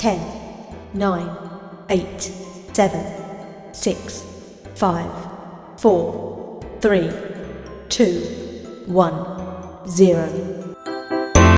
10, 9, 8, 7, 6, 5, 4, 3, 2, 1, 0.